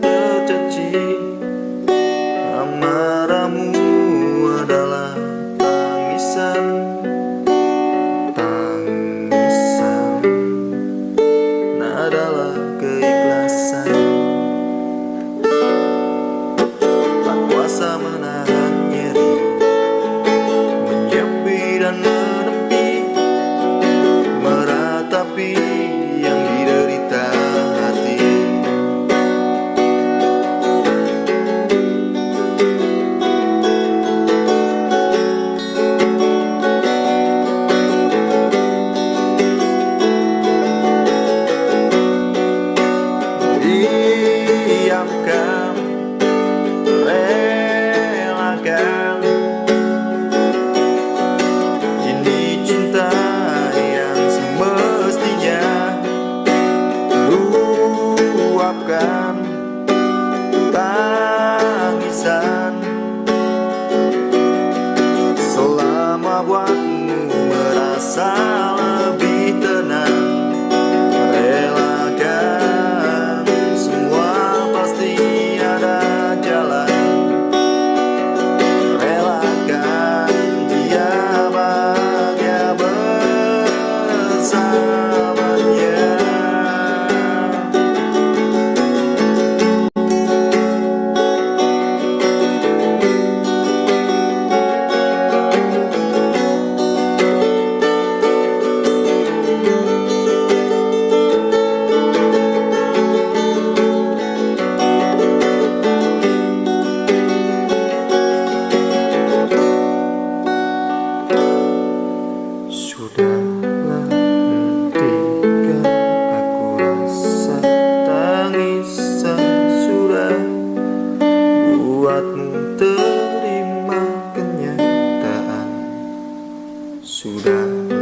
的战绩。boca. 孤单。